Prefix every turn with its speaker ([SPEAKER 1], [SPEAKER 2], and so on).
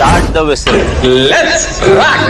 [SPEAKER 1] Start the whistle.
[SPEAKER 2] Let's rock!